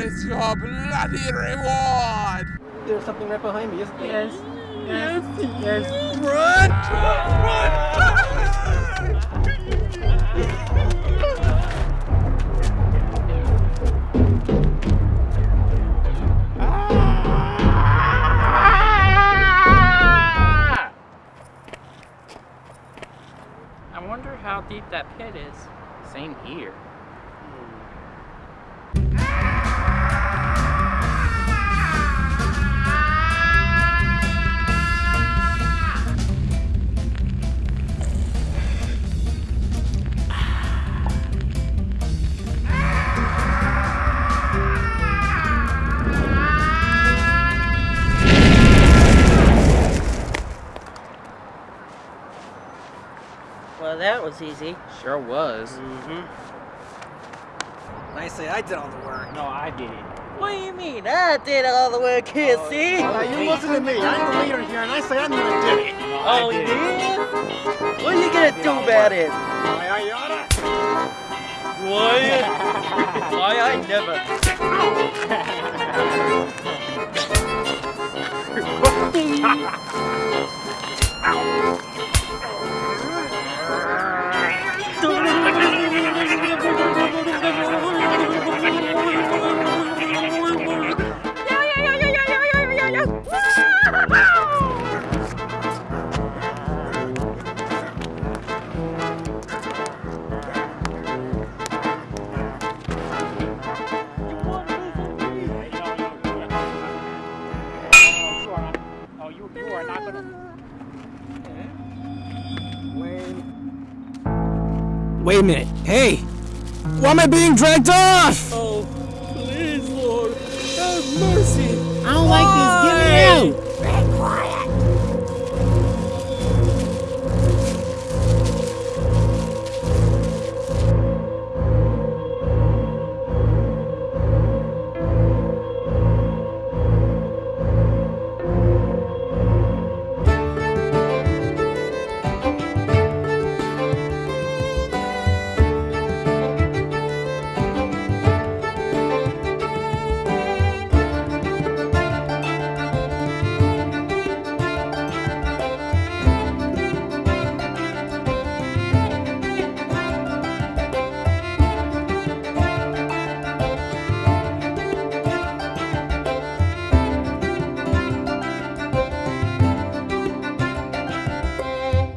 your bloody reward! There's something right behind me, isn't there? Yes. Yes. Yes. Run! Run! I wonder how deep that pit is. Same here. That was easy. Sure was. Mm-hmm. I say I did all the work. No, I did it. What do you mean? I did all the work here, see? Now you listen to me. I'm the leader here, and I say I'm gonna do it. Oh, you did? What are you gonna do about it? Why, I oughta. Why? Why I never. Oh, Wait a minute. Hey! Why am I being dragged off? Oh, please, Lord, have mercy. I don't like this. Get me out.